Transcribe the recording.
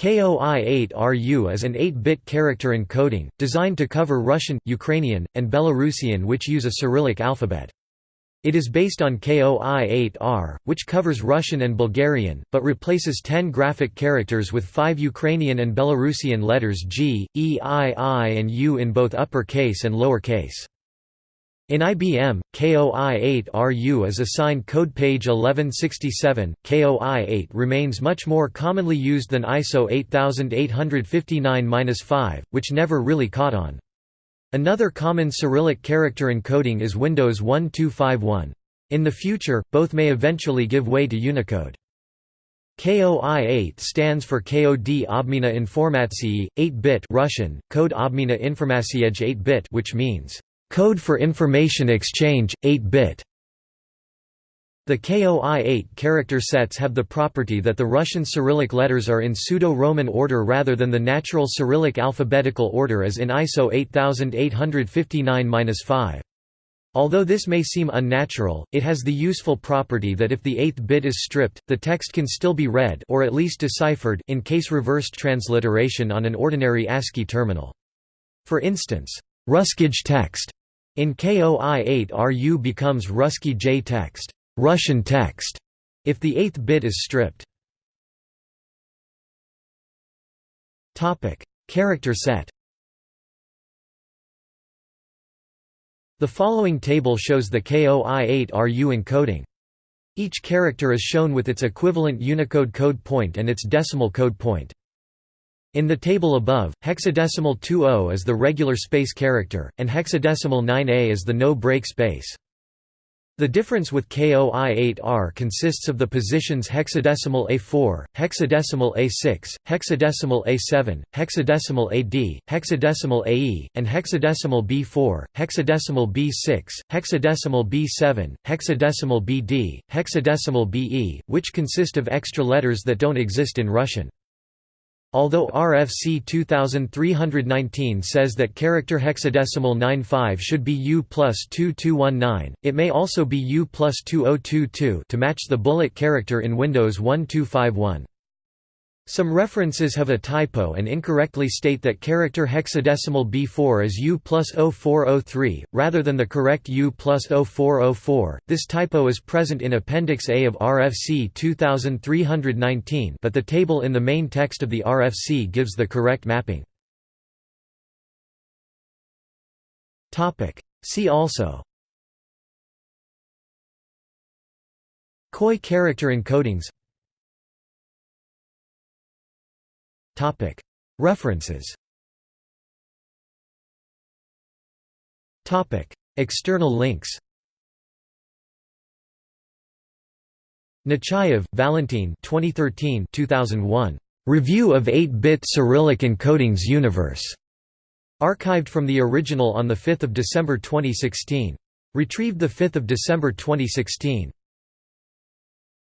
KOI-8RU is an 8-bit character encoding, designed to cover Russian, Ukrainian, and Belarusian which use a Cyrillic alphabet. It is based on KOI-8R, which covers Russian and Bulgarian, but replaces 10 graphic characters with 5 Ukrainian and Belarusian letters G, E, I, I and U in both upper case and lower case. In IBM, KOI-8RU is assigned code page 1167. KOI-8 remains much more commonly used than ISO 8859-5, which never really caught on. Another common Cyrillic character encoding is Windows 1251. In the future, both may eventually give way to Unicode. KOI-8 stands for KOD Obmina Informatsiyi, 8-bit Russian, Code Obmina Informatsiej 8-bit which means Code for Information Exchange, 8-bit The KOI-8 character sets have the property that the Russian Cyrillic letters are in pseudo-Roman order rather than the natural Cyrillic alphabetical order as in ISO 8859-5. Although this may seem unnatural, it has the useful property that if the eighth bit is stripped, the text can still be read or at least deciphered in case reversed transliteration on an ordinary ASCII terminal. For instance, Ruskij text in KOI-8RU becomes Ruski J text, Russian text, if the eighth bit is stripped. Topic: Character set. The following table shows the KOI-8RU encoding. Each character is shown with its equivalent Unicode code point and its decimal code point. In the table above, hexadecimal 20 is the regular space character, and hexadecimal 9a is the no-break space. The difference with KOI-8R consists of the positions hexadecimal A4, hexadecimal A6, hexadecimal A7, hexadecimal AD, hexadecimal AE, and hexadecimal B4, hexadecimal B6, hexadecimal B7, hexadecimal BD, hexadecimal BE, which consist of extra letters that don't exist in Russian. Although RFC 2319 says that character hexadecimal 95 should be U plus 2219, it may also be U plus 2022 to match the bullet character in Windows 1251. Some references have a typo and incorrectly state that character hexadecimal B4 is U plus 0403, rather than the correct U plus 0404. This typo is present in Appendix A of RFC 2319 but the table in the main text of the RFC gives the correct mapping. See also KOI character encodings References External links Nechayev, Valentin 2013 2001. Review of 8-bit Cyrillic encodings Universe. Archived from the original on 5 December 2016. Retrieved 5 December 2016.